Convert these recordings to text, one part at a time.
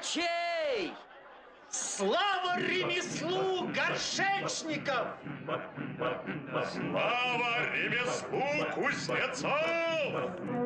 ткачей! Слава ремеслу горшечников! Слава ремеслу кузнецов!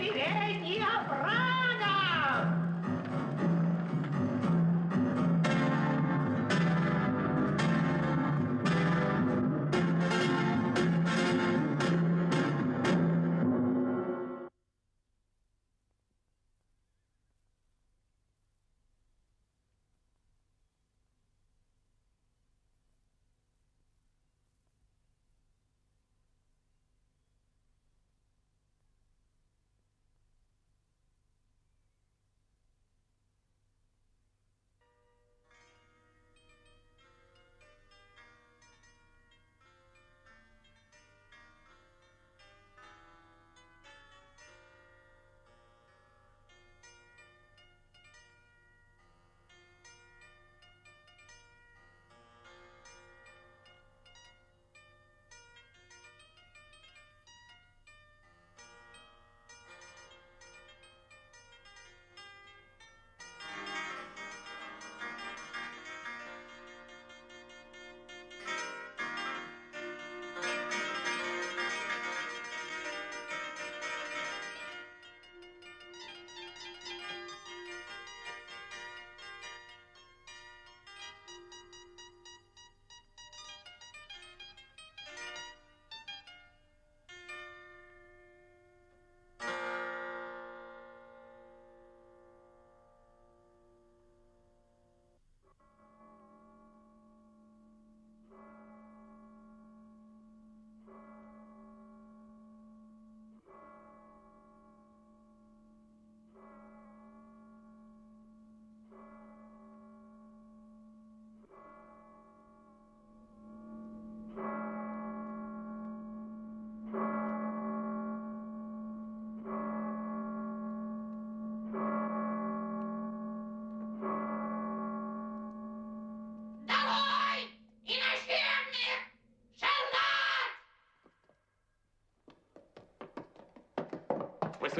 неверия, не обратно.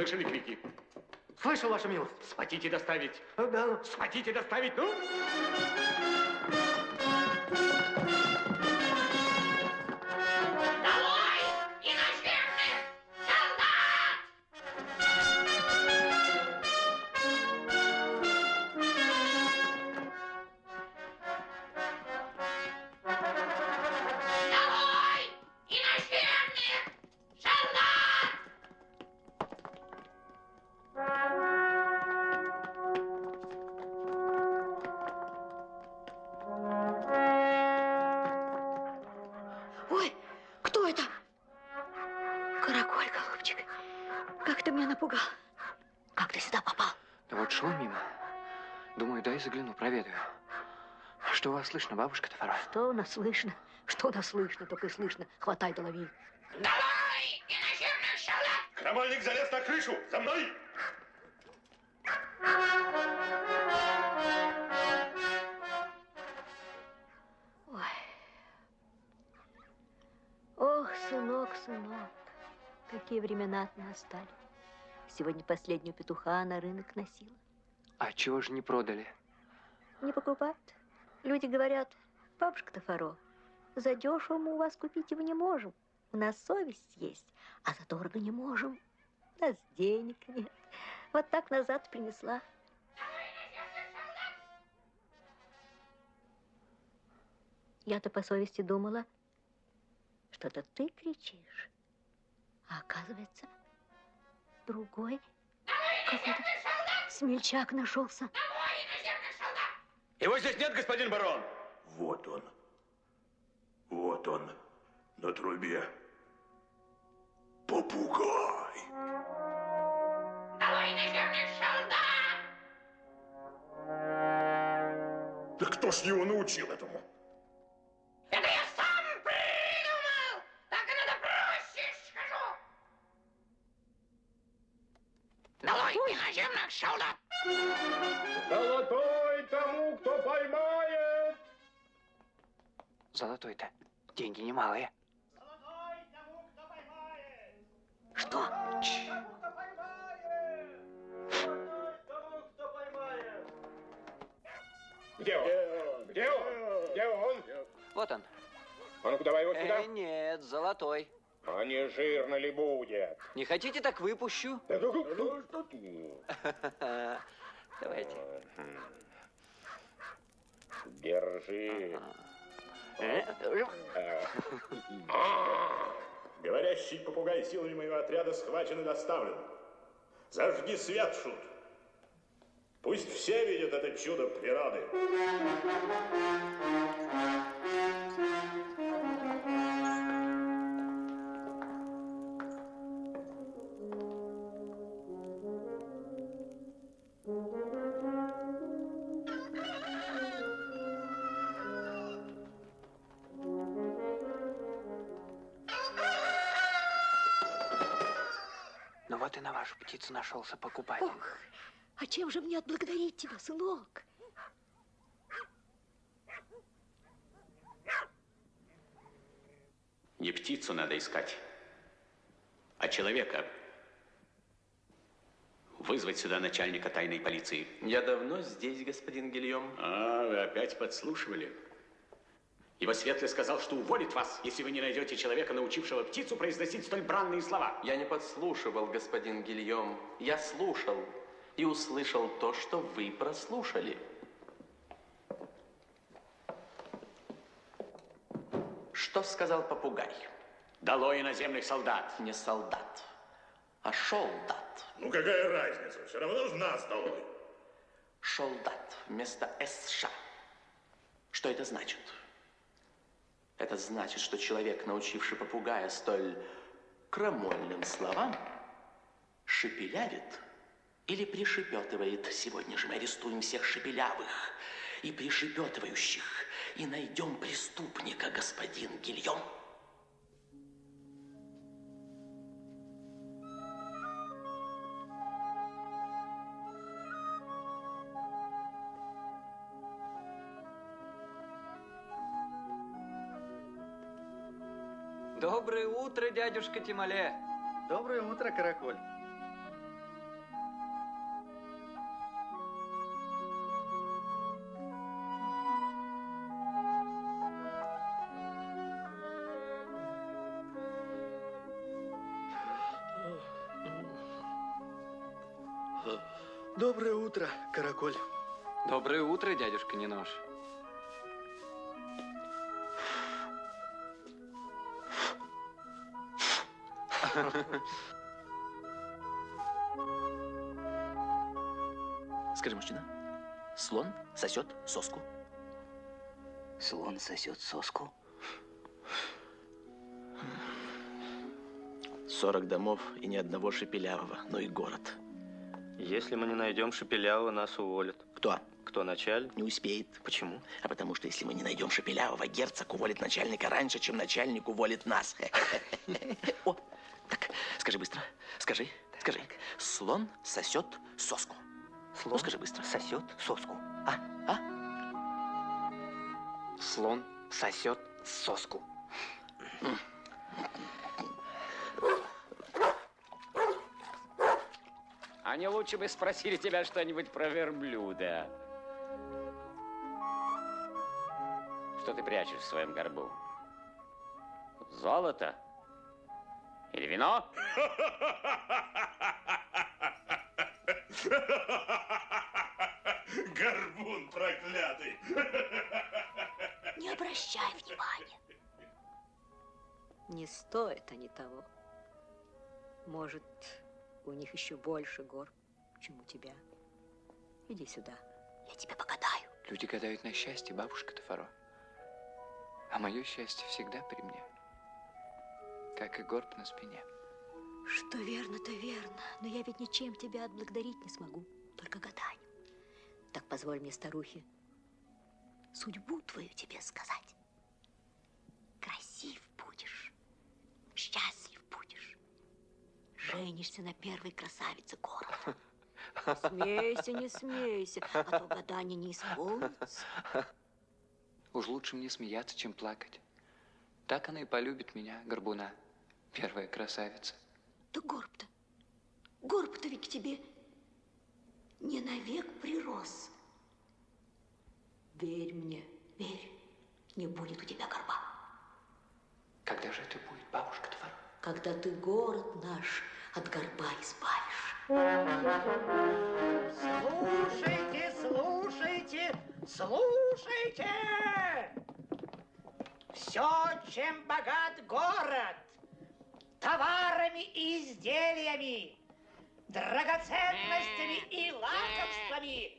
слышали крики? Слышал, ваша милость. Хотите доставить? Э, да. Хотите доставить? Ну? Напугал. Как ты сюда попал? Да вот шел мимо. Думаю, дай загляну, проведаю. Что у вас слышно, бабушка Тафара? Что у нас слышно? Что у нас слышно? Только и слышно. Хватай да лови. Долой иноземных солдат! Крамольник залез на крышу! За мной! Ой. Ох, сынок, сынок, какие времена настали. Сегодня последнюю петуха на рынок носила. А чего же не продали? Не покупают. Люди говорят, бабушка Тафаро, за дешево мы у вас купить его не можем. У нас совесть есть, а за дорого не можем. У нас денег нет. Вот так назад принесла. Я-то по совести думала, что это ты кричишь. А оказывается, другой какой-то смельчак нашелся. Его здесь нет, господин барон. Вот он. Вот он. На трубе. Попугай. Да кто ж его научил этому? Золотой тому, кто поймает! Золотой-то. Деньги немалые. Что? Где он? Где он? Где он? Вот он. А ну-ка, давай его сюда. Э, нет, золотой. А не жирно ли будет? Не хотите, так выпущу. Да ну, ну, что ты? Давайте. Держи. Э, Говорящий попугай силами моего отряда схвачен и доставлен. Зажги свет, Шут. Пусть все видят это чудо природы. Вот и на вашу птицу нашелся покупатель. Ох, а чем же мне отблагодарить тебя, сынок? Не птицу надо искать, а человека. Вызвать сюда начальника тайной полиции. Я давно здесь, господин Гильем. А, вы опять подслушивали. Его светлый сказал, что уволит вас, если вы не найдете человека, научившего птицу произносить столь бранные слова. Я не подслушивал, господин Гильем. Я слушал и услышал то, что вы прослушали. Что сказал попугай? Долой иноземных солдат. Не солдат, а шолдат. Ну какая разница? Все равно ж нас долой. Шолдат вместо СШ. Что это значит? Это значит, что человек, научивший попугая столь крамольным словам, шепелявит или пришепетывает. Сегодня же мы арестуем всех шепелявых и пришепетывающих и найдем преступника, господин Гильем. дядюшка Тимале. Доброе утро, Караколь. Доброе утро, Караколь. Доброе утро, дядюшка Нинош. Скажи, мужчина, слон сосет соску? Слон сосет соску? 40 домов и ни одного шепелявого, но и город. Если мы не найдем Шепелявого, нас уволят. Кто? Кто начальник? Не успеет. Почему? А потому что если мы не найдем Шепелявого, герцог уволит начальника раньше, чем начальник уволит нас. О, так, скажи быстро. Скажи, скажи. Слон сосет соску. Слон Ну, скажи быстро. сосет соску. А, а? Слон сосет соску. А не лучше бы спросили тебя что-нибудь про верблюда. Что ты прячешь в своем горбу? Золото? Или вино? Горбун проклятый! Не обращай внимания. Не стоит они того. Может, у них еще больше гор, чем у тебя. Иди сюда, я тебе погадаю. Люди гадают на счастье, бабушка Тафаро. А мое счастье всегда при мне. Как и горб на спине. Что верно, то верно. Но я ведь ничем тебя отблагодарить не смогу. Только гаданием. Так позволь мне, старухе, судьбу твою тебе сказать. Красив будешь, счастлив будешь. Женишься на первой красавице города. Смейся, не смейся, а то гадание не исполнится. Уж лучше мне смеяться, чем плакать. Так она и полюбит меня, горбуна, первая красавица. Да горб-то, горб-то ведь к тебе не навек прирос. Верь мне, верь, не будет у тебя горба. Когда же это будет, бабушка Тафаро? Когда ты город наш от горба избавишь. Слушайте, слушайте, слушайте! Все, чем богат город, товарами и изделиями, драгоценностями и лакомствами,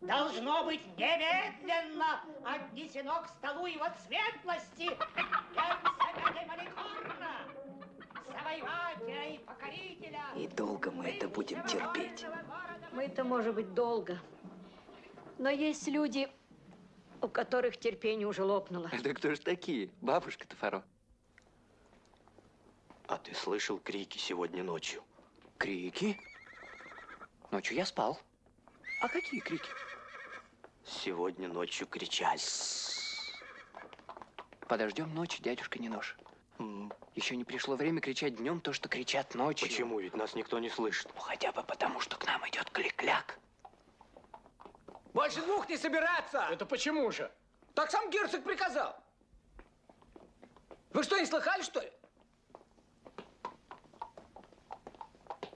должно быть немедленно отнесено к столу его светлости Маликорна, завоевателя и покорителя. И долго мы это будем терпеть. Мы это может быть долго. Но есть люди, у которых терпение уже лопнуло. Это кто ж такие, бабушка Тафаро? А ты слышал крики сегодня ночью? Крики? Ночью я спал. А какие крики? Сегодня ночью кричали. Подождем ночи, дядюшка Нинож. Еще не пришло время кричать днем то, что кричат ночью. Почему? Ведь нас никто не слышит. Ну, хотя бы потому, что к нам идет клик-кляк. Больше двух не собираться! Это почему же? Так сам герцог приказал. Вы что, не слыхали, что ли?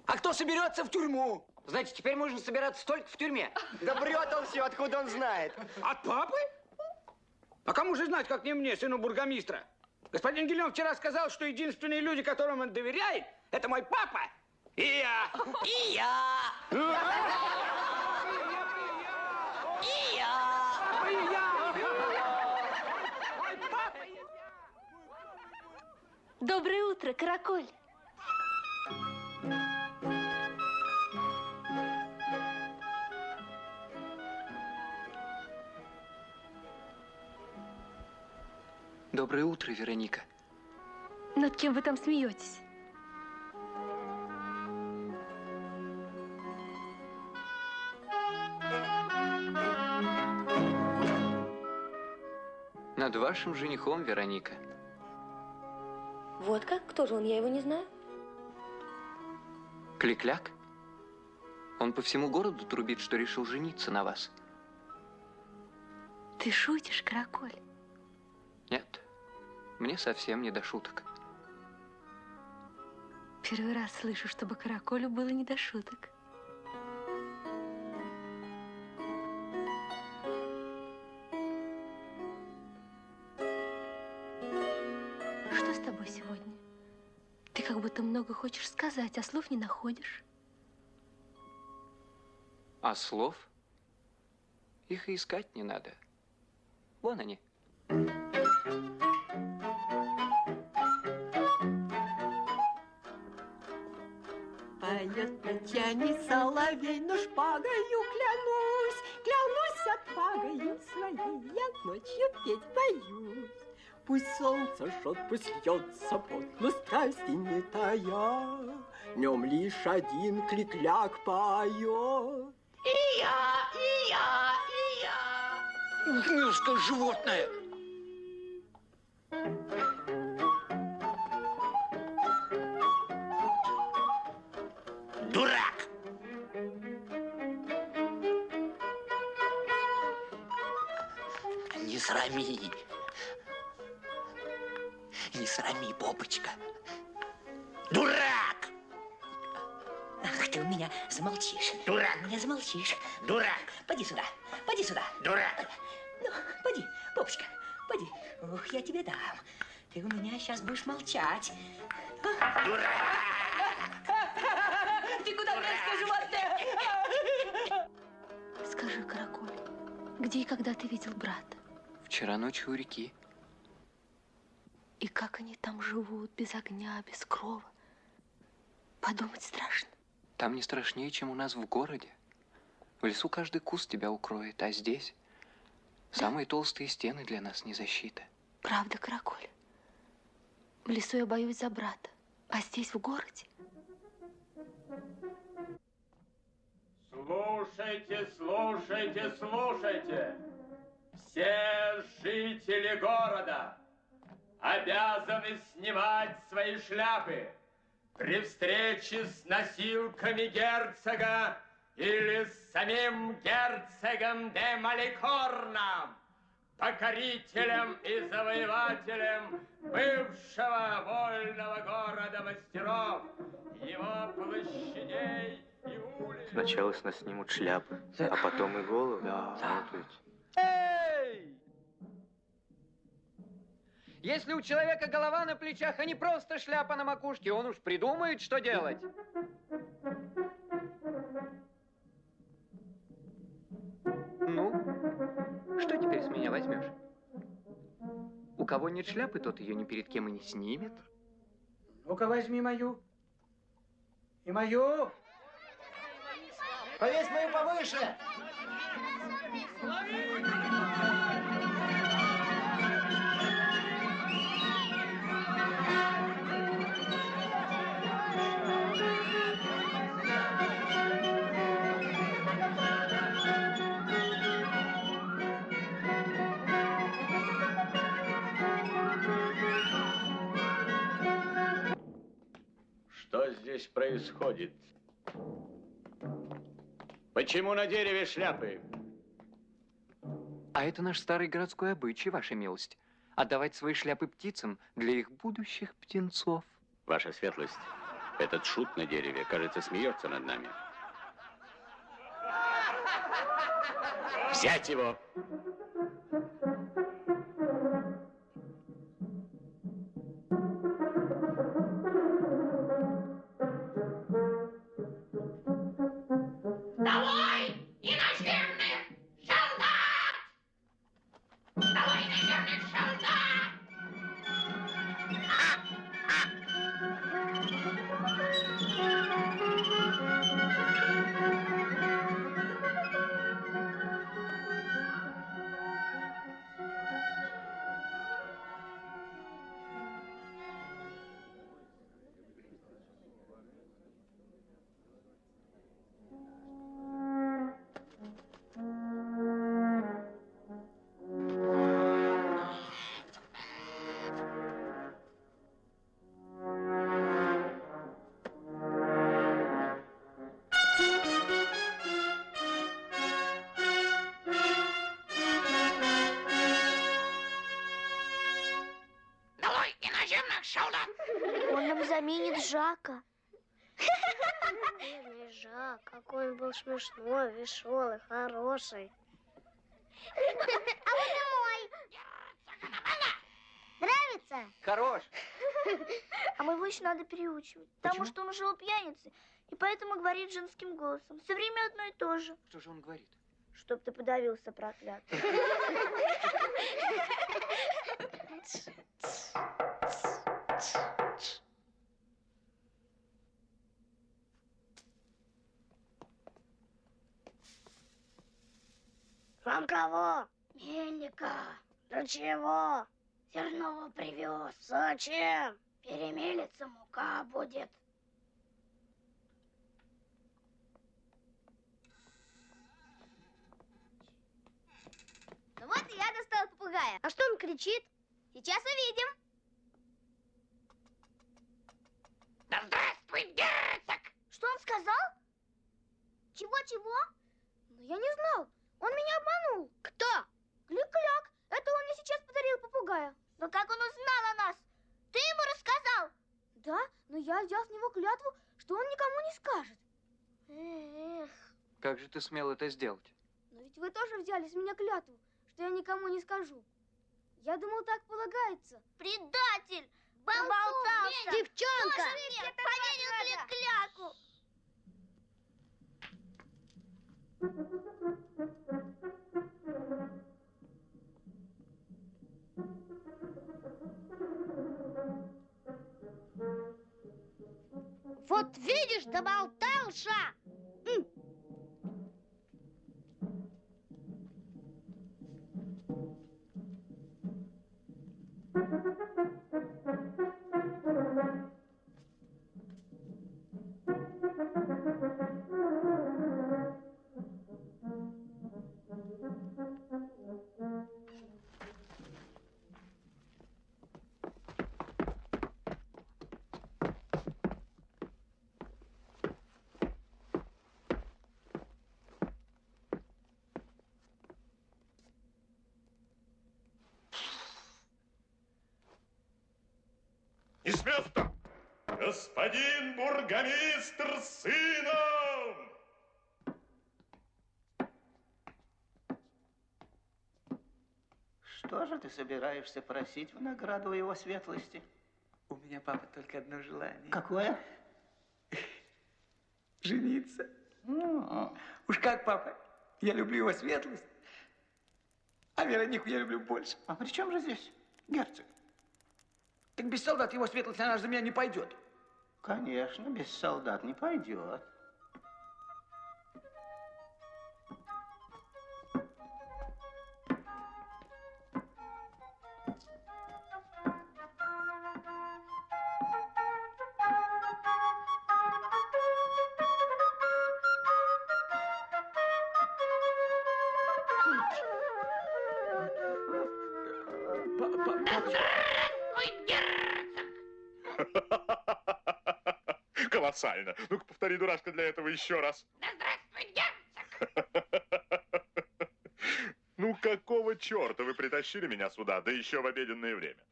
А кто соберется в тюрьму? Значит, теперь можно собираться только в тюрьме. Да врет он все, откуда он знает. От папы? А кому же знать, как не мне, сыну бургомистра? Господин Гильон вчера сказал, что единственные люди, которым он доверяет, это мой папа и я. И я. И я. Доброе утро, Караколь. Доброе утро, Вероника. Над кем вы там смеетесь? Над вашим женихом, Вероника. Вот как? Кто же он? Я его не знаю. Кликляк? Он по всему городу трубит, что решил жениться на вас. Ты шутишь, Караколь? Нет, мне совсем не до шуток. Первый раз слышу, чтобы Караколю было не до шуток. Что с тобой сегодня? Ты как будто много хочешь сказать, а слов не находишь. А слов? Их и искать не надо. Вон они. Поет Татьяне соловей, но шпагою клянусь, клянусь отвагою своей, я ночью петь боюсь. Пусть солнце жжет, пусть льется пот, но страсти не тая, Днем лишь один кликляк поет. И я, и я, и я. Ух, мерзкое животное! Дурак! Не срами. Не срами, попочка. Дурак! Ах, ты у меня замолчишь. Дурак! У меня замолчишь. Дурак! Поди сюда, поди сюда. Дурак! Ну, поди, попочка, поди. Ух, я тебе дам. Ты у меня сейчас будешь молчать. Дурак! Ты куда, мерзкое животное? Скажи, Каракуль, где и когда ты видел брата? Вчера ночью у реки. И как они там живут, без огня, без крова? Подумать страшно. Там не страшнее, чем у нас в городе. В лесу каждый куст тебя укроет, а здесь самые толстые стены для нас не защита. Правда, Каракуль? В лесу я боюсь за брата, а здесь, в городе, Слушайте, слушайте, слушайте. Все жители города обязаны снимать свои шляпы при встрече с носилками герцога или с самим герцогом де Маликорном, покорителем и завоевателем бывшего вольного города мастеров, его площадей. Сначала с нас снимут шляпы, а потом и головы. Да. Вот ведь. Эй! Если у человека голова на плечах, а не просто шляпа на макушке, он уж придумает, что делать. Ну, что теперь с меня возьмешь? У кого нет шляпы, тот ее ни перед кем и не снимет. Ну-ка, возьми мою. И мою. Повесь мою повыше. Что здесь происходит? Почему на дереве шляпы? А это наш старый городской обычай, ваша милость. Отдавать свои шляпы птицам для их будущих птенцов. Ваша светлость, этот шут на дереве, кажется, смеется над нами. Взять его! Смешной, веселый, хороший. А вы домой. Нравится? Хорош. А моего еще надо переучивать. Потому что он ушел пьяницей. И поэтому говорит женским голосом. Все время одно и то же. Что же он говорит? Чтоб ты подавился, проклятый. Вам кого? Мельника. Для чего? Зерно привез. Зачем? Перемелится мука будет. Ну вот и я достал попугая. А что он кричит? Сейчас увидим. Да здравствуй, герцог! Что он сказал? Чего-чего? Ну, я не знал. Он меня обманул. Кто? Клик-кляк. Это он мне сейчас подарил попугая. Но как он узнал о нас? Ты ему рассказал? Да, но я взял с него клятву, что он никому не скажет. Эх, Как же ты смел это сделать? но ведь вы тоже взяли с меня клятву, что я никому не скажу. Я думал, так полагается. Предатель! Болтался! Девчонка! Поверил клик-кляку! Вот видишь, доболтался! М. И сыном! Что же ты собираешься просить в награду его светлости? У меня, папа, только одно желание. Какое? Жениться. Ну, Уж как, папа, я люблю его светлость, а Веронику я люблю больше. А при чем же здесь герцог? Так без солдат его светлость, она же за меня не пойдет. Конечно, без солдат не пойдет. Колоссально. Ну-ка, повтори, дурашка, для этого еще раз. Да здравствуй, герцог! Ну, какого черта вы притащили меня сюда, да еще в обеденное время?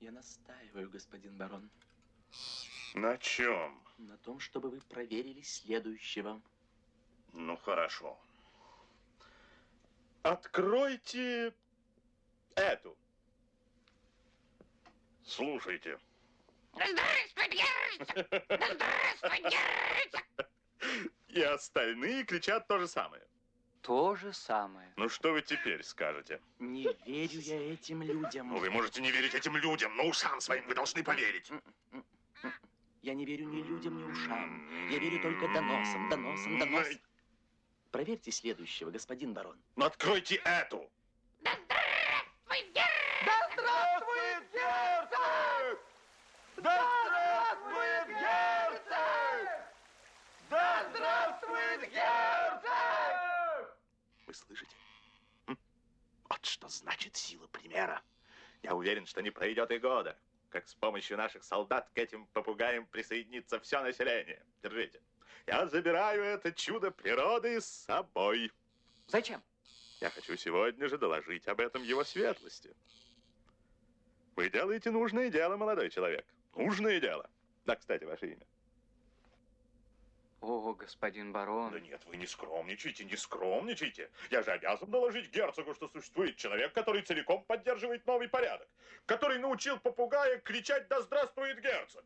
Я настаиваю, господин барон, На чем? на том, чтобы вы проверили следующего. Ну, хорошо. Откройте эту. Слушайте. Да здравствуй, герцог! Да здравствуй, герцог! И остальные кричат то же самое. То же самое. Ну, что вы теперь скажете? Не верю я этим людям. Ну, вы можете не верить этим людям, но ушам своим вы должны поверить. Я не верю ни людям, ни ушам. Я верю только доносам, доносам, доносам. Проверьте следующего, господин барон. Ну, откройте эту. Да здравствуй, герцог! Да здравствует герцог! Да здравствует герцог! Да здравствует герцог! Вы слышите? Вот что значит сила примера. Я уверен, что не пройдет и года, как с помощью наших солдат к этим попугаям присоединится все население. Держите. Я забираю это чудо природы с собой. Зачем? Я хочу сегодня же доложить об этом его светлости. Вы делаете нужное дело, молодой человек. Нужное дело. Да, кстати, ваше имя. О, господин барон. Да нет, вы не скромничайте, не скромничайте. Я же обязан доложить герцогу, что существует человек, который целиком поддерживает новый порядок, который научил попугая кричать «Да здравствует герцог!»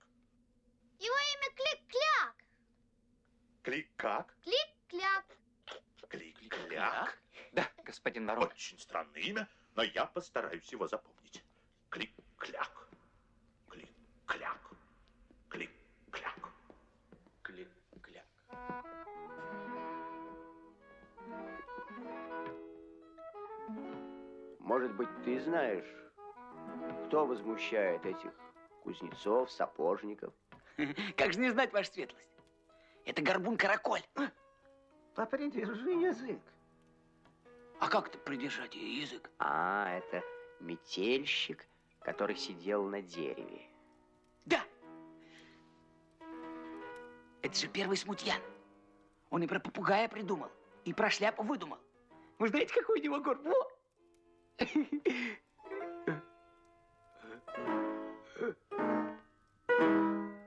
Его имя Клик-Кляк. Клик как? Клик-Кляк. Клик-кляк? Да, господин барон. Очень странное имя, но я постараюсь его запомнить. Может быть, ты знаешь, кто возмущает этих кузнецов, сапожников? Как же не знать, ваша светлость? Это горбун-караколь. Попридержи язык. А как это придержать язык? А, это метельщик, который сидел на дереве. Да. Это же первый смутьян. Он и про попугая придумал, и про шляпу выдумал. Вы знаете, какой у него горб?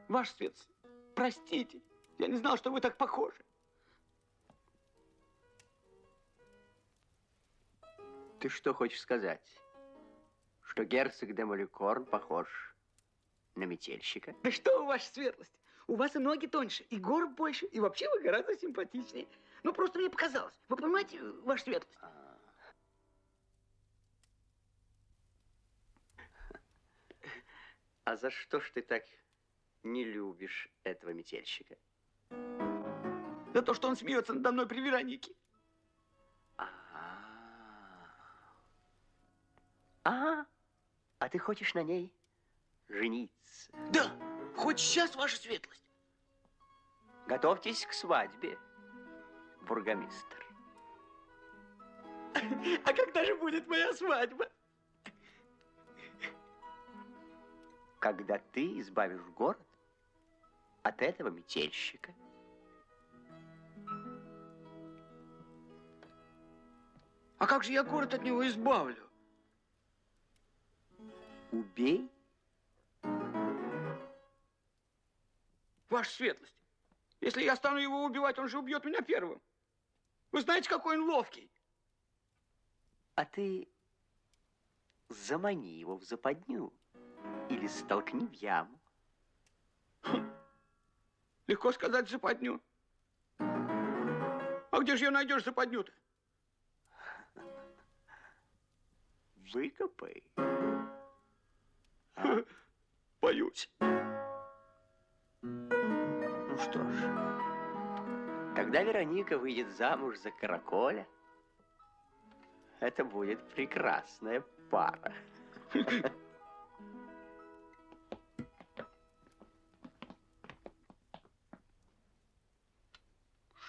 Ваш светлость, простите, я не знал, что вы так похожи. Ты что хочешь сказать? Что герцог де Маликорн похож на метельщика? Да что у ваша светлость? У вас и ноги тоньше, и горб больше, и вообще вы гораздо симпатичнее. Ну, просто мне показалось. Вы понимаете, ваша светлость? А за что ж ты так не любишь этого метельщика? За то, что он смеется надо мной при Веронике. А, а ты хочешь на ней жениться? Да, хоть сейчас, ваша светлость. Готовьтесь к свадьбе, бургомистр. А когда же будет моя свадьба? Когда ты избавишь город от этого метельщика. А как же я город от него избавлю? Убей Ваша светлость, если я стану его убивать, он же убьет меня первым. Вы знаете, какой он ловкий. А ты замани его в западню или столкни в яму. Легко сказать западню. А где же ее найдешь западню-то? Выкопай. Боюсь. Ну что ж, когда Вероника выйдет замуж за Караколя, это будет прекрасная пара.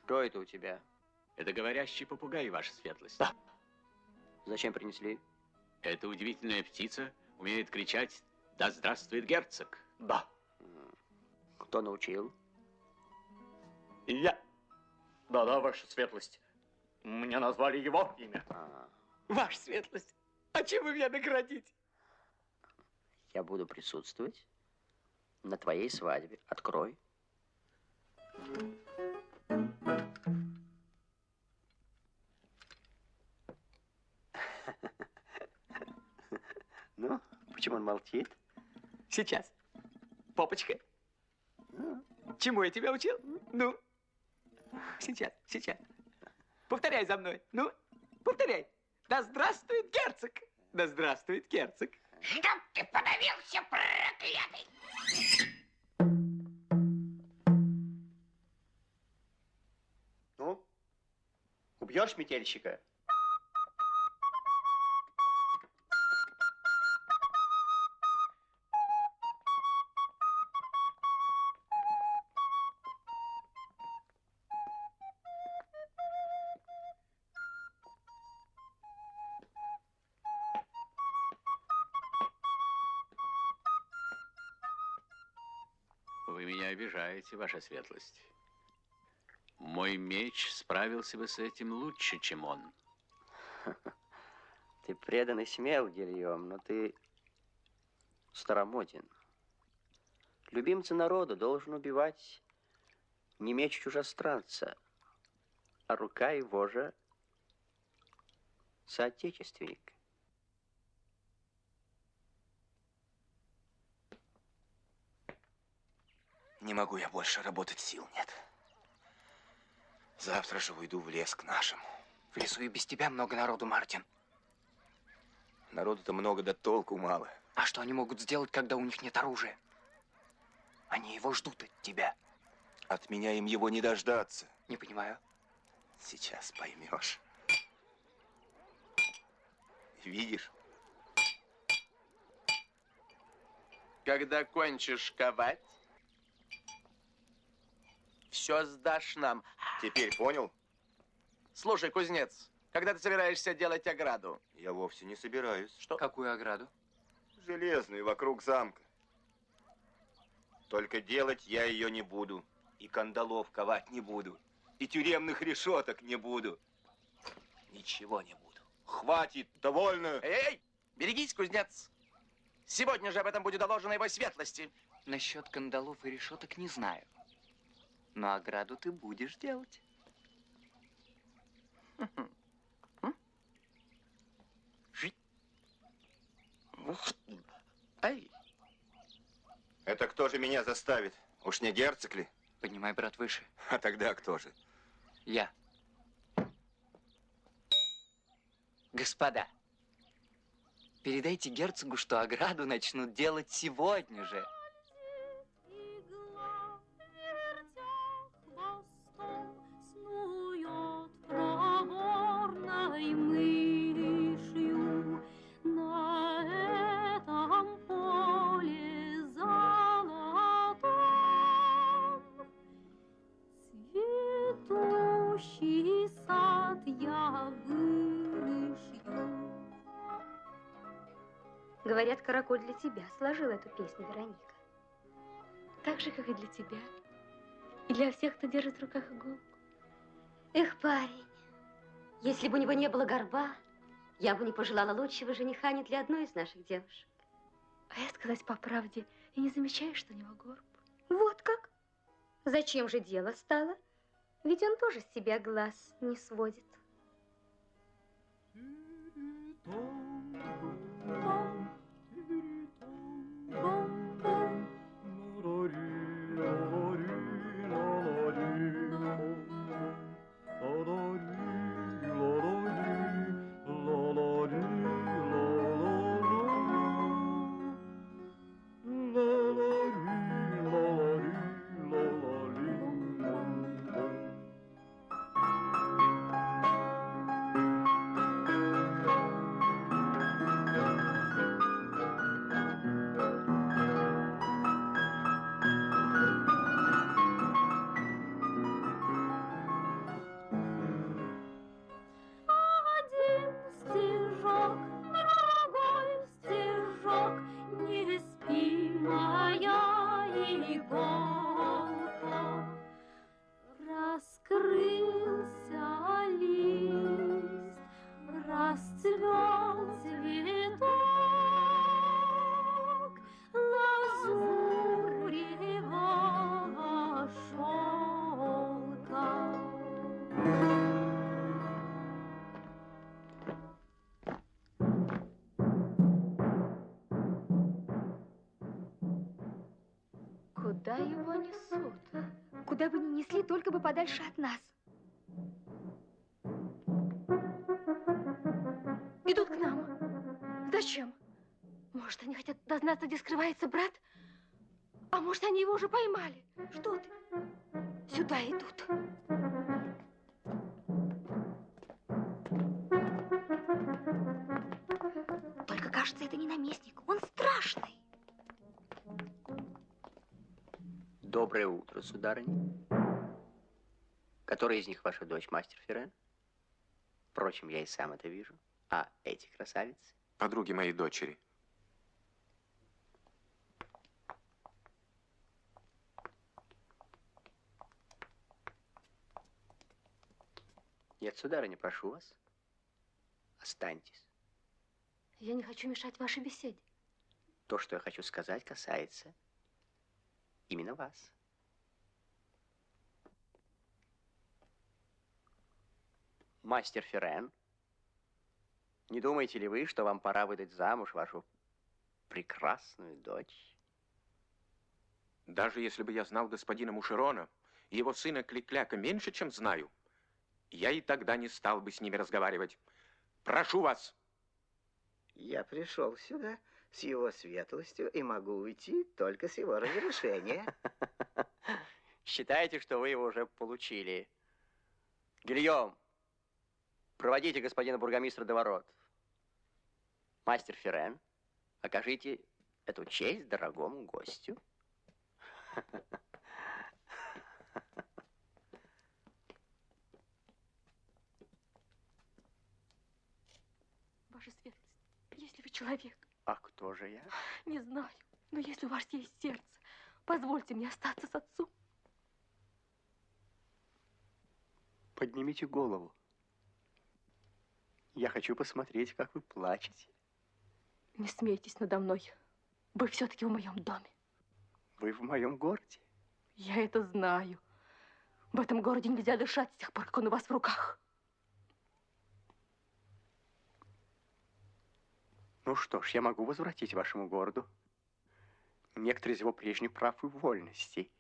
Что это у тебя? Это говорящий попугай, ваша светлость. Да. Зачем принесли? Эта удивительная птица умеет кричать «Да здравствует герцог!» Да. Кто научил? Я. Да-да, ваша светлость. Мне назвали его имя. Ваша светлость, а чем вы меня наградите? Я буду присутствовать на твоей свадьбе. Открой. Ну, почему он молчит? Сейчас. Попочка. Чему я тебя учил? Ну. Сейчас, сейчас. Повторяй за мной. Ну, повторяй. Да здравствует герцог. Да здравствует герцог. Чтоб ты подавился, проклятый! Ну, убьешь метельщика? Обижаете, ваша светлость. Мой меч справился бы с этим лучше, чем он. Ты предан и смел, Гильем, но ты старомоден. Любимца народа должен убивать не меч чужестранца, а рука его же соотечественника. Не могу я больше работать, сил нет. Завтра же уйду в лес к нашим. В лесу и без тебя много народу, Мартин. Народу-то много, да толку мало. А что они могут сделать, когда у них нет оружия? Они его ждут от тебя. От меня им его не дождаться. Не понимаю. Сейчас поймешь. Видишь? Когда кончишь ковать, все сдашь нам. Теперь понял? Слушай, кузнец, когда ты собираешься делать ограду? Я вовсе не собираюсь. Что? Какую ограду? Железную, вокруг замка. Только делать я ее не буду. И кандалов ковать не буду. И тюремных решеток не буду. Ничего не буду. Хватит, довольно. Эй, эй, берегись, кузнец. Сегодня же об этом будет доложено его светлости. Насчет кандалов и решеток не знаю. Но ограду ты будешь делать. Ай. Это кто же меня заставит? Уж не герцог ли? Поднимай, брат, выше. А тогда кто же? Я. Господа, передайте герцогу, что ограду начнут делать сегодня же. Говорят, Караколь для тебя сложил эту песню, Вероника. Так же, как и для тебя. И для всех, кто держит в руках иголку. Эх, парень, если бы у него не было горба, я бы не пожелала лучшего жениха ни для одной из наших девушек. А я сказать по правде, и не замечаю, что у него горб. Вот как? Зачем же дело стало? Ведь он тоже с себя глаз не сводит. Один подальше от нас. Идут к нам. Зачем? Может, они хотят дознаться, где скрывается брат? А может, они его уже поймали? Что ты? Сюда идут. Только кажется, это не наместник, он страшный. Доброе утро, сударыня. Которая из них ваша дочь, мастер Ферен? Впрочем, я и сам это вижу. А эти красавицы? Подруги моей дочери. Нет, сударыня, прошу вас. Останьтесь. Я не хочу мешать вашей беседе. То, что я хочу сказать, касается именно вас. Мастер Ферен, не думаете ли вы, что вам пора выдать замуж вашу прекрасную дочь? Даже если бы я знал господина Мушерона и его сына Кликляка меньше, чем знаю, я и тогда не стал бы с ними разговаривать. Прошу вас. Я пришел сюда с его светлостью и могу уйти только с его разрешения. Считайте, что вы его уже получили. Гильем, проводите господина бургомистра до ворот. Мастер Ферен, окажите эту честь дорогому гостю. Ваша светлость, если вы человек, А кто же я? не знаю, но если у вас есть сердце, позвольте мне остаться с отцом. Поднимите голову. Я хочу посмотреть, как вы плачете. Не смейтесь надо мной. Вы все-таки в моем доме. Вы в моем городе. Я это знаю. В этом городе нельзя дышать с тех пор, как он у вас в руках. Ну что ж, я могу возвратить вашему городу некоторые из его прежних прав и вольностей.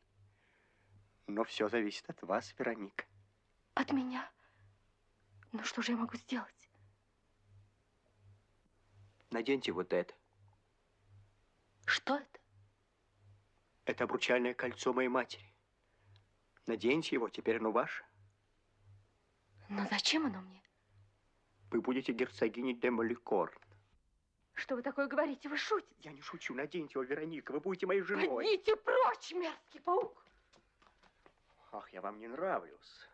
Но все зависит от вас, Вероника. От меня? Ну что же я могу сделать? Наденьте вот это. Что это? Это обручальное кольцо моей матери. Наденьте его, теперь оно ваше. Но зачем оно мне? Вы будете герцогиней де Маликорн. Что вы такое говорите? Вы шутите? Я не шучу. Наденьте его, Вероника. Вы будете моей женой. Пойдите прочь, мерзкий паук! Ах, я вам не нравлюсь.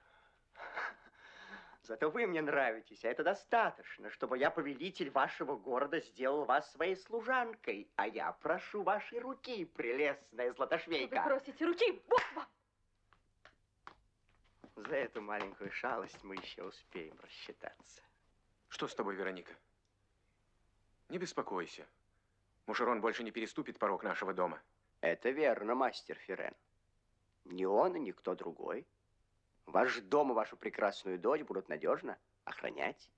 Зато вы мне нравитесь, а это достаточно, чтобы я, повелитель вашего города, сделал вас своей служанкой. А я прошу вашей руки, прелестная Вы златошвейка. просите руки, Бог вам! За эту маленькую шалость мы еще успеем рассчитаться. Что с тобой, Вероника? Не беспокойся. Мушерон больше не переступит порог нашего дома. Это верно, мастер Ферен. Ни он и никто другой. Ваш дом и вашу прекрасную дочь будут надежно охранять.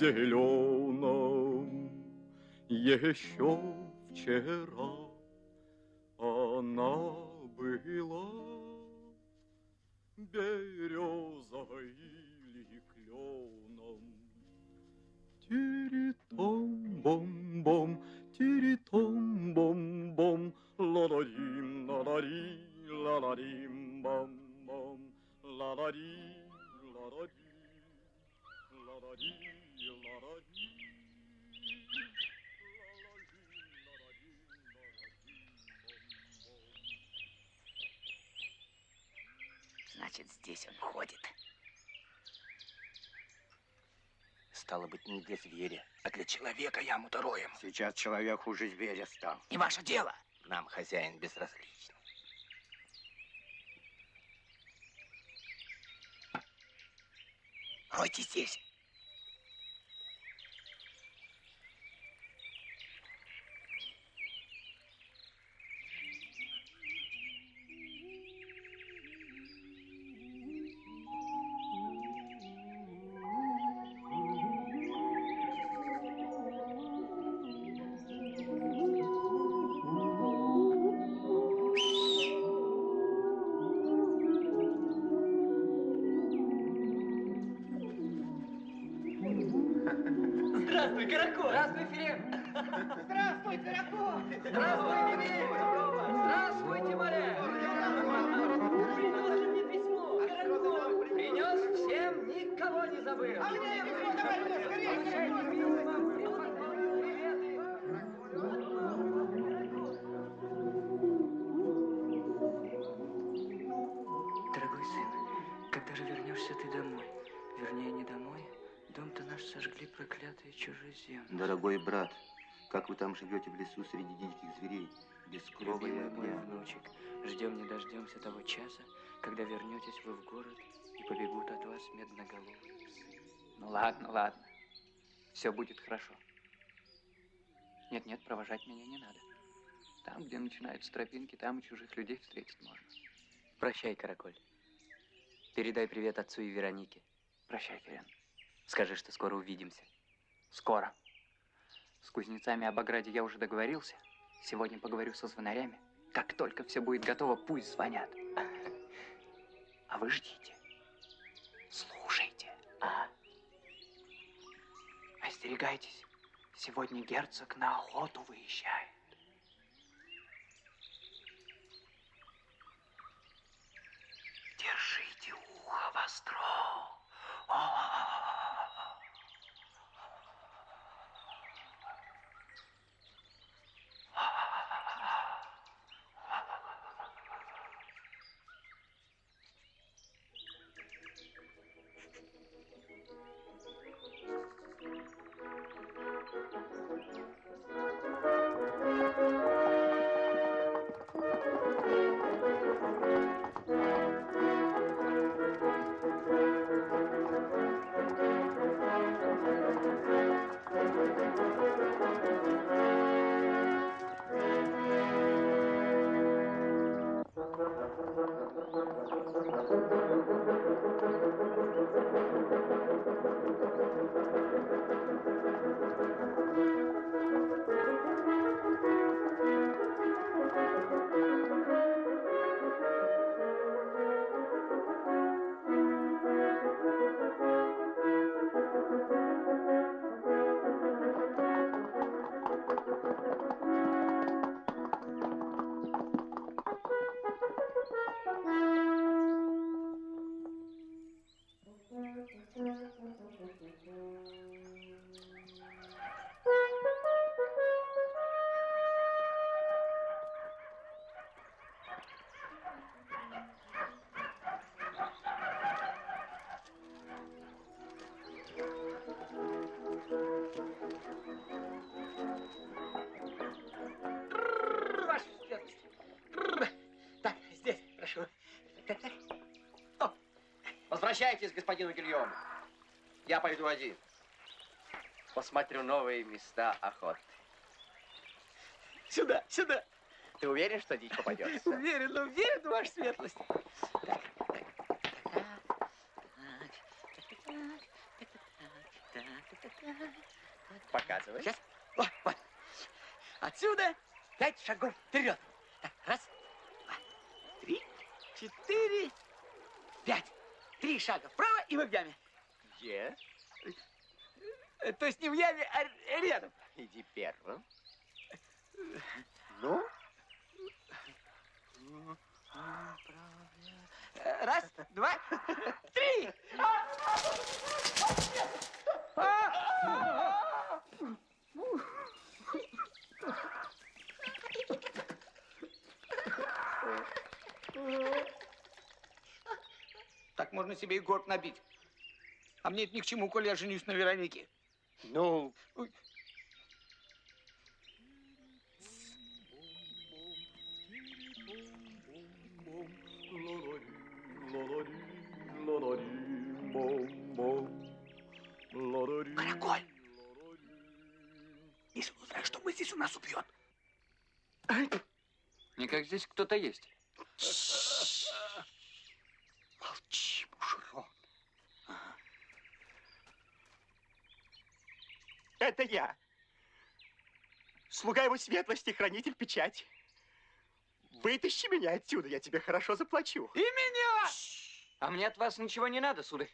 Зеленом. Еще вчера человека яму-то роем. Сейчас человек хуже зверя стал. Не ваше дело. Нам хозяин безразличен. Ройте здесь. Сожгли проклятые чужеземцы. Дорогой брат, как вы там живете в лесу среди диких зверей, без крова и Любимый мой огня? внучек, ждем не дождемся того часа, когда вернетесь вы в город и побегут от вас медноголовые. Ну ладно, ладно. Все будет хорошо. Нет-нет, провожать меня не надо. Там, где начинаются тропинки, там и чужих людей встретить можно. Прощай, Караколь. Передай привет отцу и Веронике. Прощай, Ферен. Скажи, что скоро увидимся. Скоро. С кузнецами об ограде я уже договорился. Сегодня поговорю со звонарями. Как только все будет готово, пусть звонят. А вы ждите. Слушайте. Остерегайтесь. Сегодня герцог на охоту выезжает. О, Возвращайтесь господину Гильому. Я пойду один. Посмотрю новые места охоты. Сюда, сюда. Ты уверен, что дичь попадется? Уверен, уверен, ваша светлость. Показывай. Сейчас. Вот, вот. Отсюда пять шагов вперед. Так, раз, два, три, четыре, пять. Три шага вправо и мы в яме. Где? То есть не в яме, а рядом. Иди первым. Ну? Раз, два, три. Так можно себе и горб набить. А мне это ни к чему, коли я женюсь на Веронике. Ну, Ой. Караколь! Если он узнает, что мы здесь, он нас убьет. Никак здесь кто-то есть. Молчи, мужерон. Это я. Слуга его светлости, хранитель печати. Вытащи меня отсюда, я тебе хорошо заплачу. И меня! А мне от вас ничего не надо, сударь.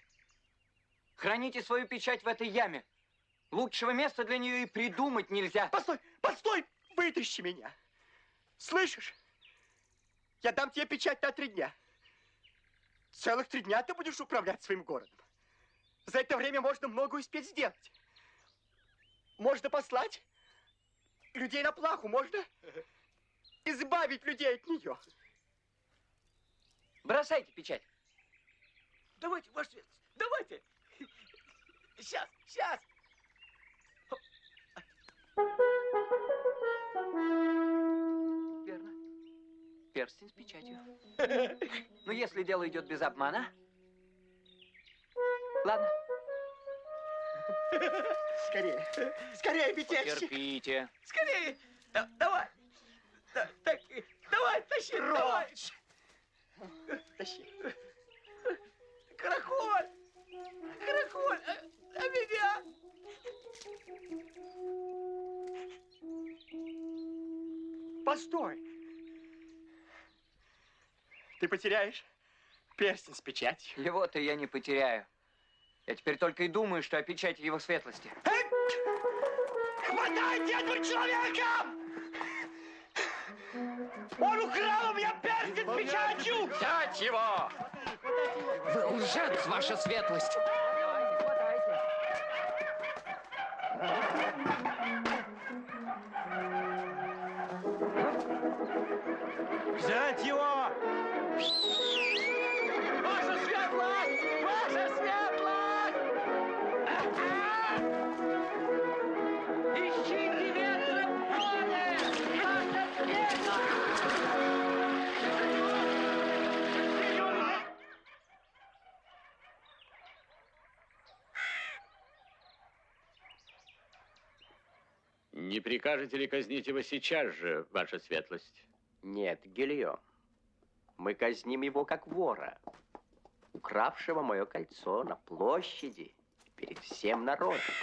Храните свою печать в этой яме. Лучшего места для нее и придумать нельзя. Постой, постой! Вытащи меня. Слышишь? Я дам тебе печать на три дня. Целых три дня ты будешь управлять своим городом. За это время можно много успеть сделать. Можно послать людей на плаху, можно избавить людей от нее. Бросайте печать. Давайте, ваша светлость, давайте. Сейчас, сейчас. Верно. Перстень с печатью. Ну, если дело идет без обмана. Ладно. Скорее, скорее, метельщик! Терпите. Скорее! Да- давай! Да- так, давай, тащи, давай! Тащи. Караколь! Караколь! А, а меня? Постой! Ты потеряешь перстень с печатью. Его-то я не потеряю. Я теперь только и думаю, что о печати его светлости. Хватайте этого человека! Он украл у меня перстень с печатью! Взять его! Вы лжец, ваша светлость! Взять его! Ваша светлость! Прикажете ли казнить его сейчас же, ваша светлость? Нет, Гильем. Мы казним его как вора, укравшего мое кольцо на площади перед всем народом.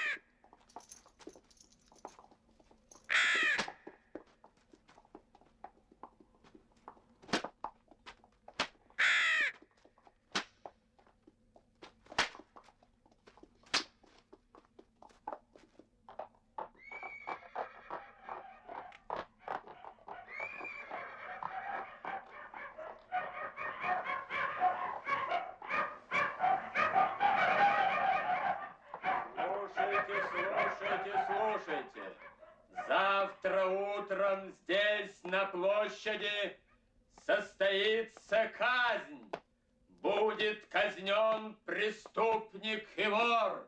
Будет казнен преступник и вор,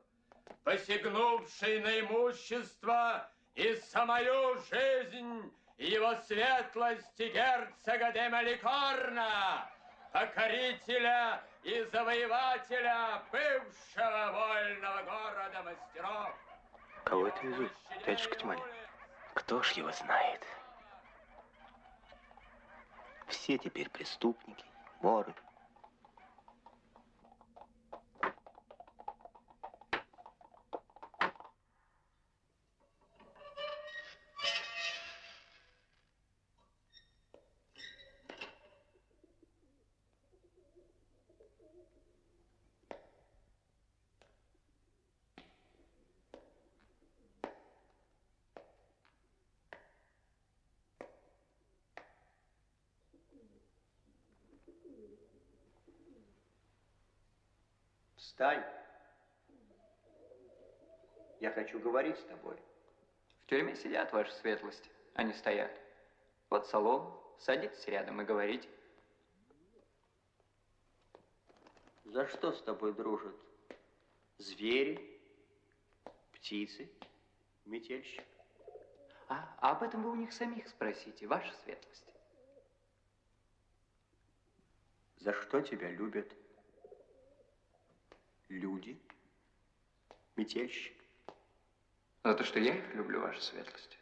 посягнувший на имущество и самую жизнь его светлости герцога де Маликорна, покорителя и завоевателя бывшего вольного города мастеров. Кого это везут, дядюшка Тималь? Кто ж его знает? Все теперь преступники, воры. Встань. Я хочу говорить с тобой. В тюрьме сидят, ваша светлость, они стоят. Вот салон, садитесь рядом и говорите. За что с тобой дружат? Звери, птицы, метельщик. А, а об этом вы у них самих спросите, ваша светлость. За что тебя любят люди? Метельщик. За то, что я их люблю, ваша светлость.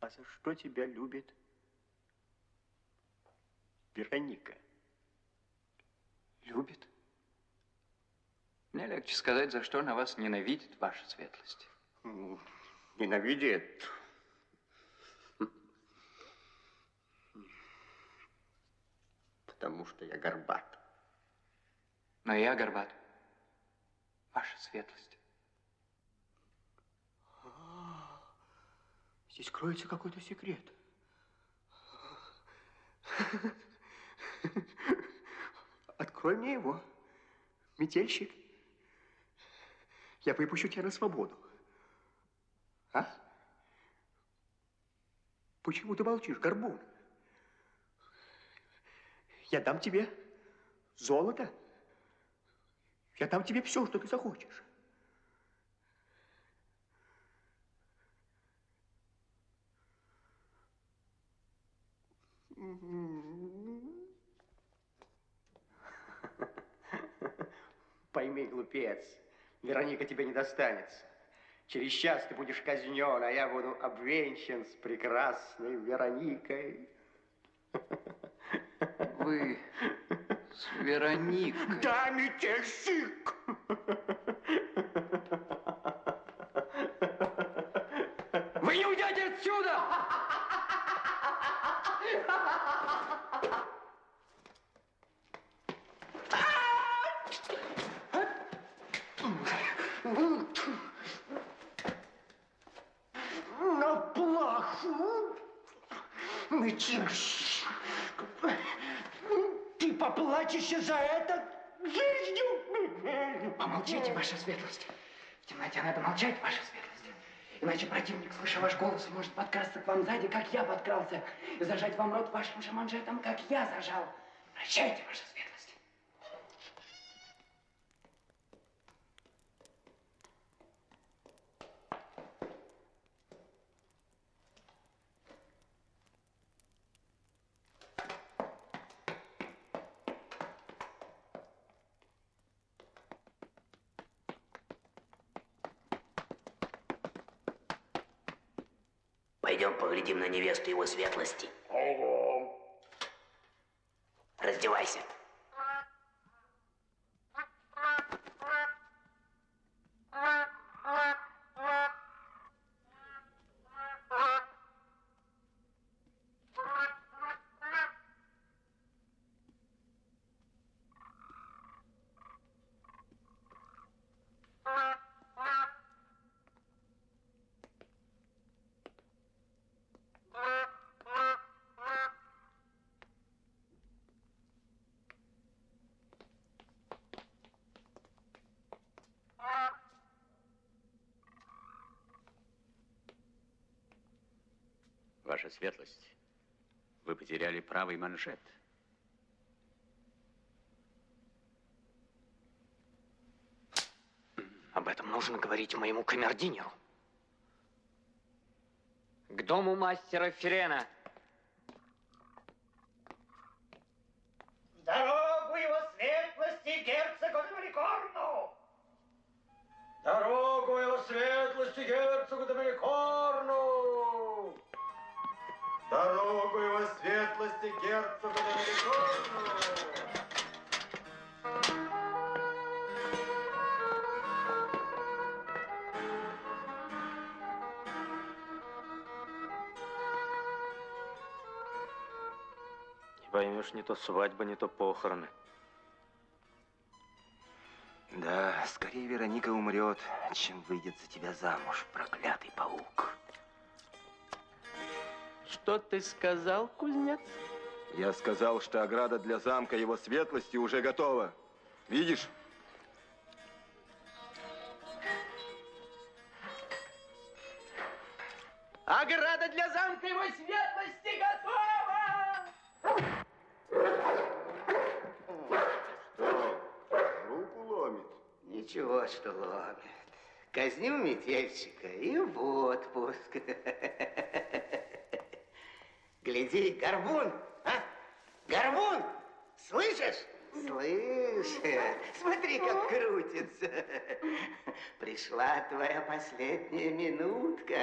А за что тебя любит Вероника? Любит? Мне легче сказать, за что она вас ненавидит, ваша светлость. Ненавидит. Потому что я горбат. Но я горбат. Ваша светлость. Здесь кроется какой-то секрет. Открой мне его, метельщик. Я выпущу тебя на свободу. А? Почему ты молчишь, горбун? Я дам тебе золото. Я дам тебе все, что ты захочешь. Пойми, глупец, Вероника тебе не достанется. Через час ты будешь казнен, а я буду обвенчан с прекрасной Вероникой. Вы с Вероникой. Да, метельщик! Вы не уйдете отсюда! На плаху! Метельщик! Поплатишься за это жизнью! Помолчите, ваша светлость. В темноте надо молчать, ваша светлость. Иначе противник, слыша ваш голос, может подкрасться к вам сзади, как я подкрался, и зажать вам рот вашим же манжетом, как я зажал. Прощайте, ваша светлость. Невесту его светлости. Раздевайся. Ваша светлость, вы потеряли правый манжет. Об этом нужно говорить моему камердинеру. К дому мастера Ферена. Дорогу его светлости герцогу Доминикорну! Дорогу его светлости герцогу Доминикорну! Дорогу его светлости герцогу Доминикорну! Не поймешь, не то свадьба, не то похороны. Да, скорее Вероника умрет, чем выйдет за тебя замуж, проклятый паук. Что ты сказал, кузнец? Я сказал, что ограда для замка его светлости уже готова. Видишь? Ограда для замка его светлости готова! Что, руку ломит? Ничего, что ломит. Казнил метельщика и в отпуск. Гляди, горбун, а? Горбун, слышишь? Слышит. Смотри, как крутится. Пришла твоя последняя минутка.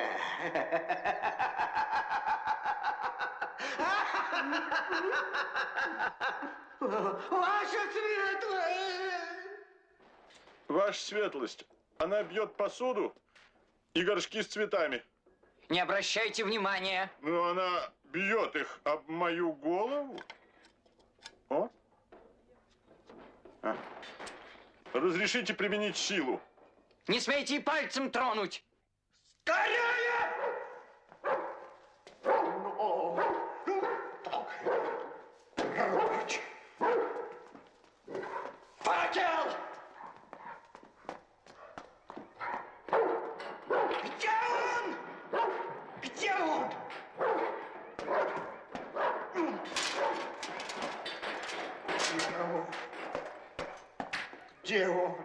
Ваша светлость! Ваша светлость, она бьет посуду и горшки с цветами. Не обращайте внимания. Но она бьет их об мою голову. О. А. Разрешите применить силу. Не смейте и пальцем тронуть. Громче! Факел! Где он? Где он? Где он?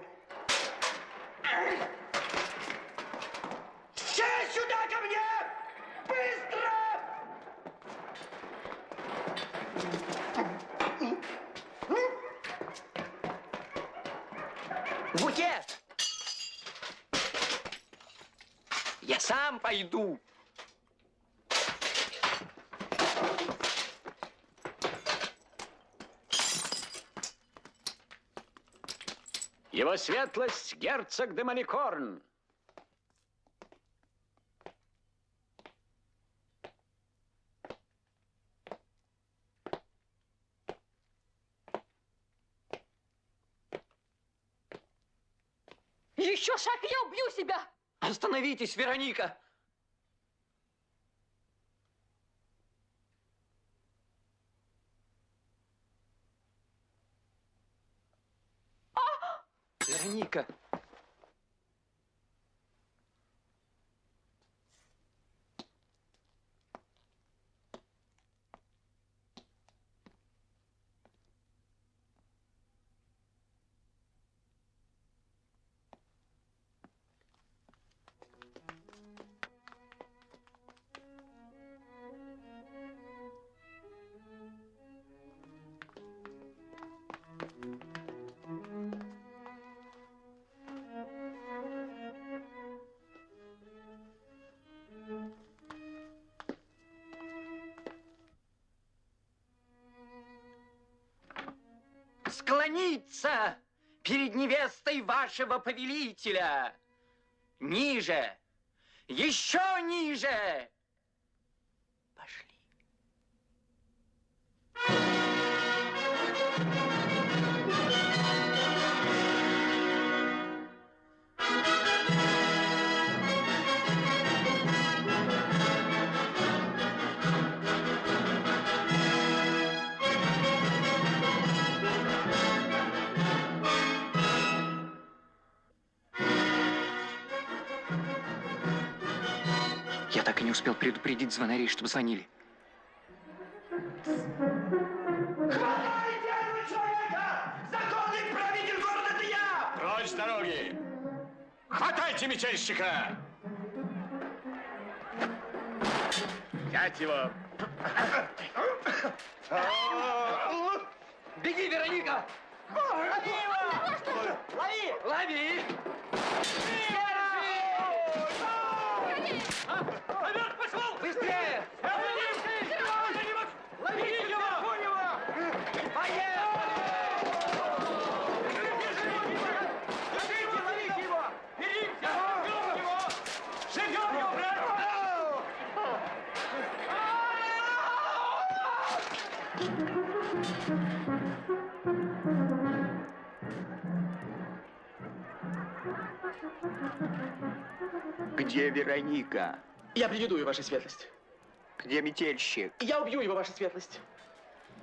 Все сюда ко мне! Быстро! Букет! Я сам пойду. Его светлость герцог де Маликорн. Еще шаг, я убью себя! Остановитесь, Вероника! Вероника! Невестой вашего повелителя. Ниже, еще ниже. Я так и не успел предупредить звонарей, чтобы звонили. Хватайте этого человека! Законный правитель города это я! Прочь с дороги! Хватайте мятежщика! Взять его! Беги, Вероника! Лови его! Лови! Лови! Наверх пошел! Быстрее! Где Вероника? Я приведу ее, ваша светлость. Где метельщик? Я убью его, ваша светлость.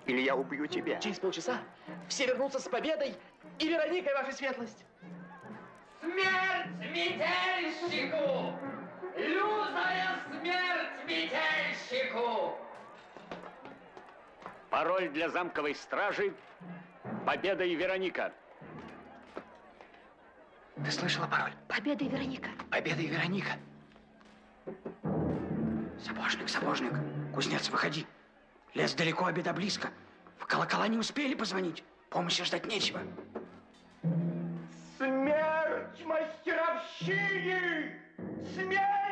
Или я убью тебя? Через полчаса все вернутся с победой и Вероникой, ваша светлость. Смерть метельщику! Лютая смерть метельщику! Пароль для замковой стражи «Победа и Вероника». Ты слышала пароль? Победа и Вероника. Победа и Вероника. Сапожник, сапожник, кузнец, выходи. Лес далеко, обеда близко. В колокола не успели позвонить. Помощи ждать нечего. Смерть мастеровщине! Смерть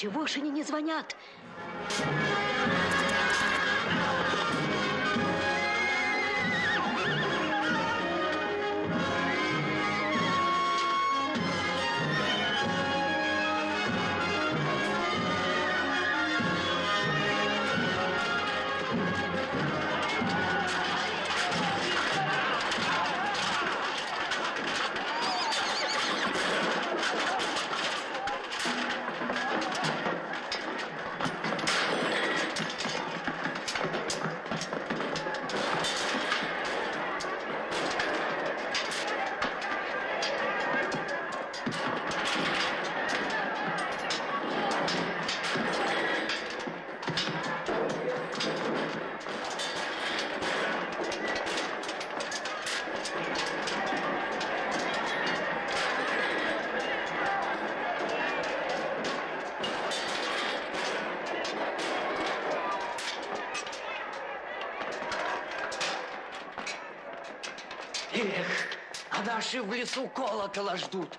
Чего ж они не звонят? Наши в лесу колокола ждут.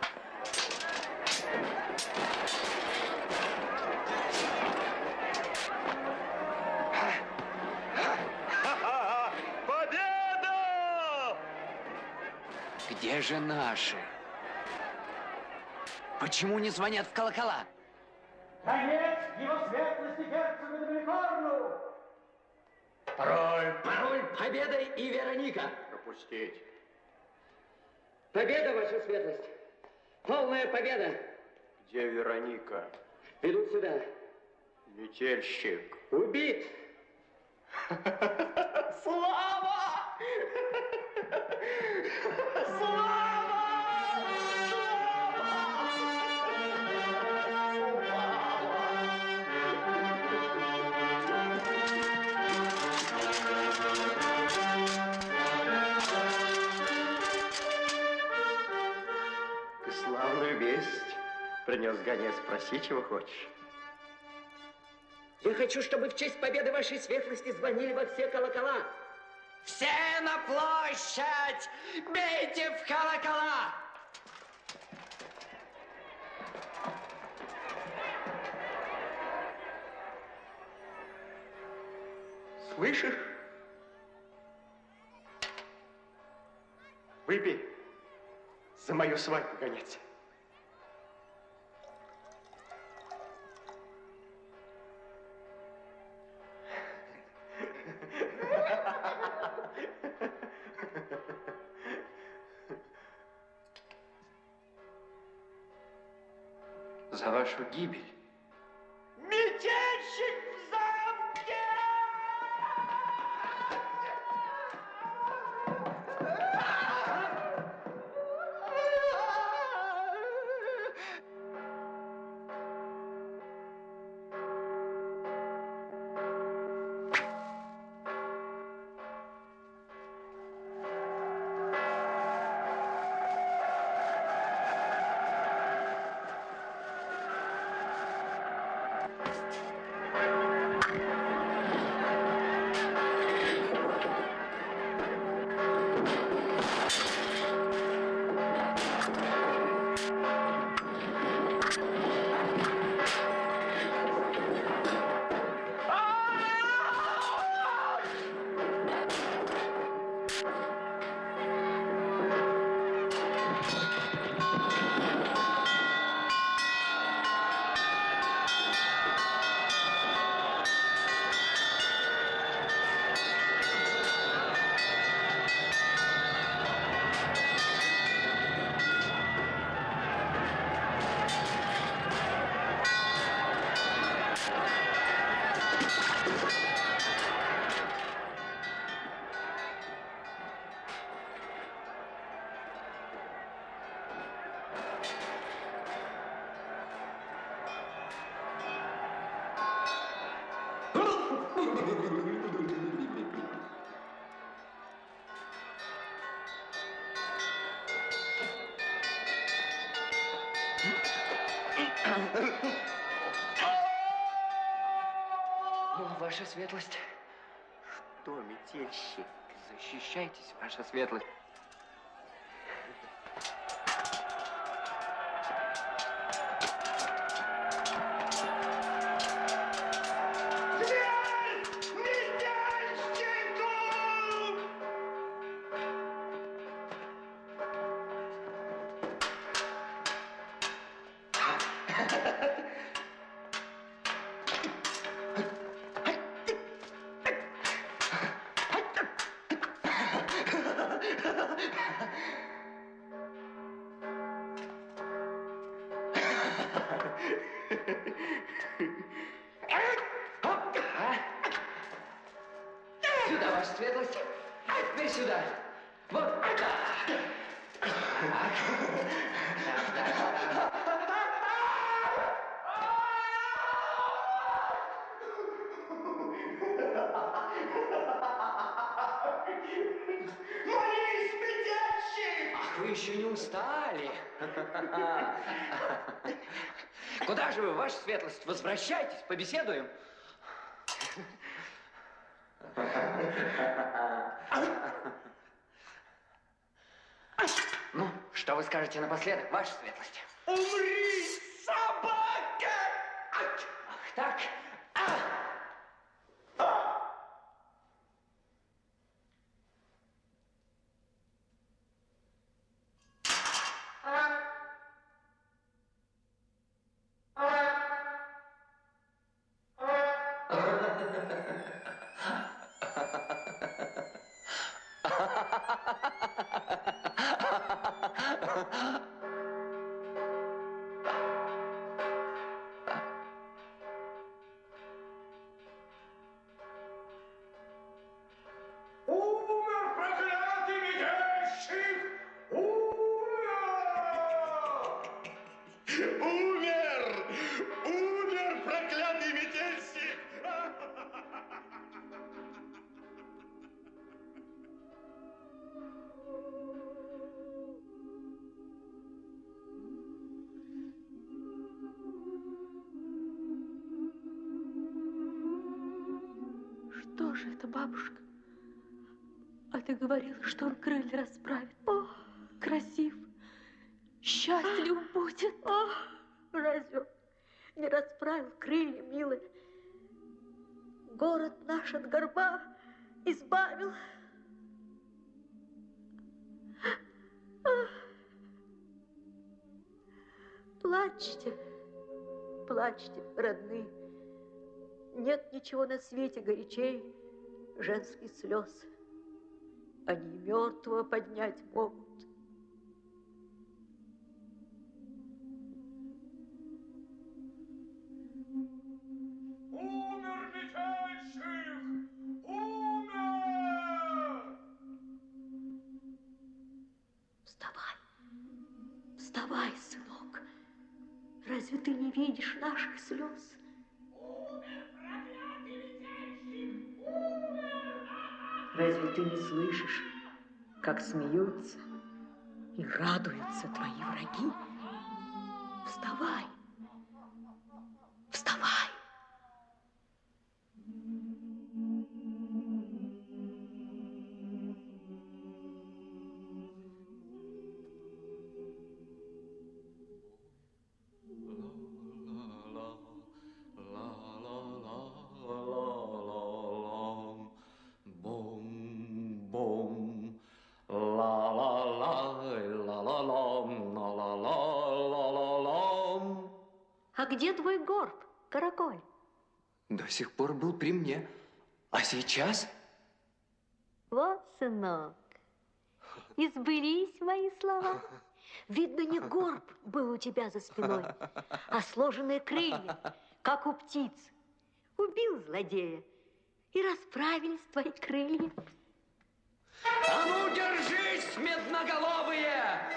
Победа! Где же наши? Почему не звонят в колокола? Победа! Где Вероника? Ведут сюда. Метельщик. Убит! принес гонец. Спроси, чего хочешь. Я хочу, чтобы в честь победы Вашей Светлости звонили во все колокола. Все на площадь! Бейте в колокола! Слышишь? Выпей за мою свадьбу, гонец. Вашу гибель. Светлость. Что, метельщик? Защищайтесь, ваша светлость. Ваша светлость? Возвращайтесь, побеседуем. Ну, что вы скажете напоследок, ваша светлость? Умри, говорила, что он крылья расправит. О, красив, счастлив будет. О, разве не расправил крылья, милая? Город наш от горба избавил. Плачьте, плачьте, родные. Нет ничего на свете горячей женских слез. Они мертвого поднять могут. Ты не слышишь, как смеются и радуются твои враги? Вставай, вставай. Спиной, а сложенные крылья, как у птиц. Убил злодея, и расправились твои крылья. А ну, держись, медноголовые!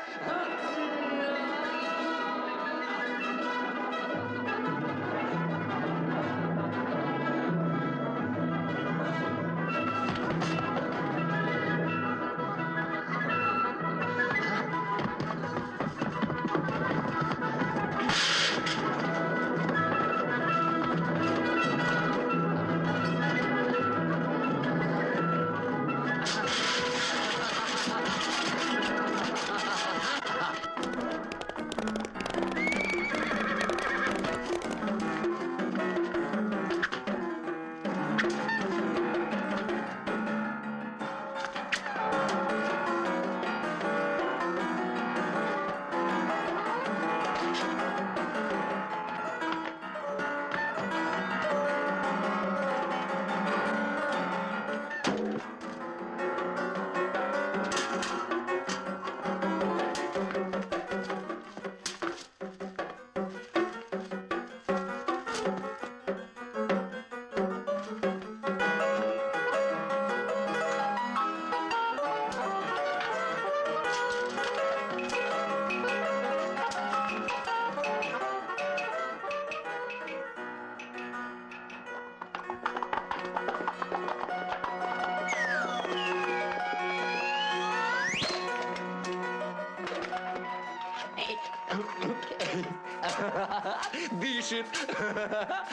ship.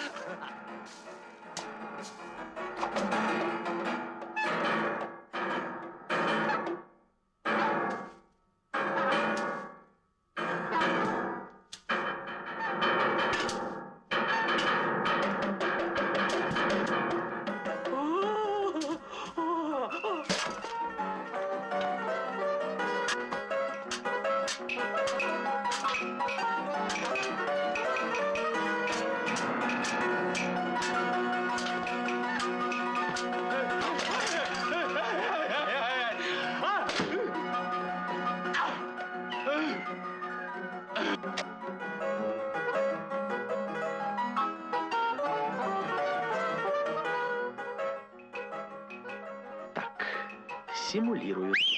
Симулируют.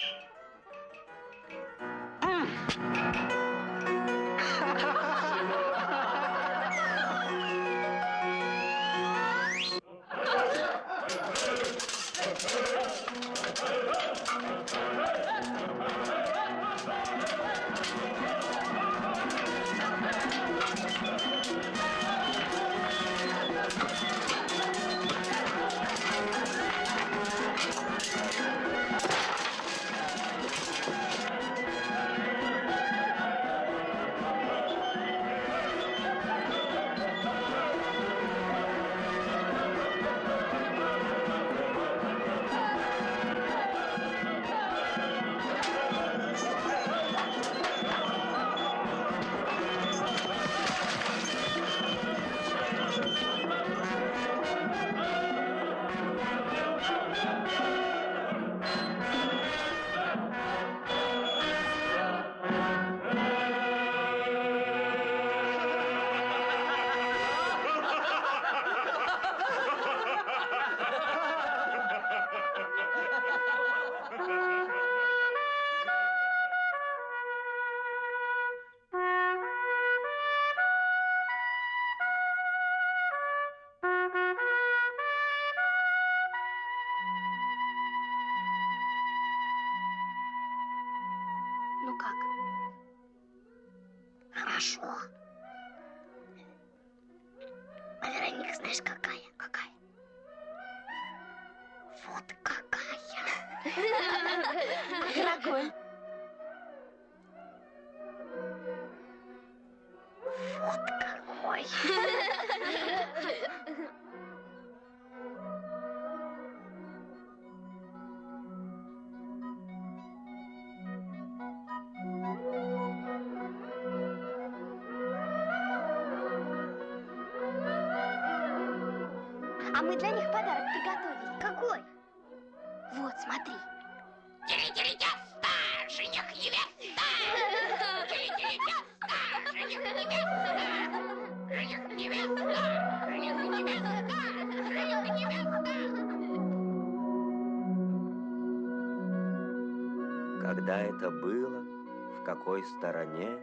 Стороне,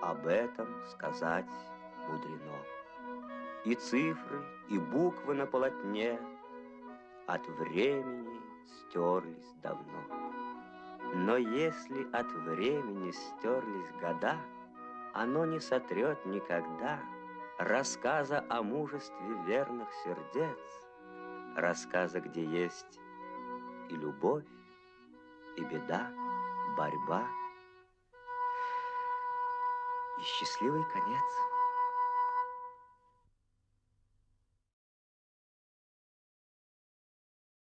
об этом сказать мудрено. И цифры, и буквы на полотне от времени стерлись давно. Но если от времени стерлись года, оно не сотрет никогда рассказа о мужестве верных сердец, рассказа, где есть и любовь, и беда, борьба и счастливый конец.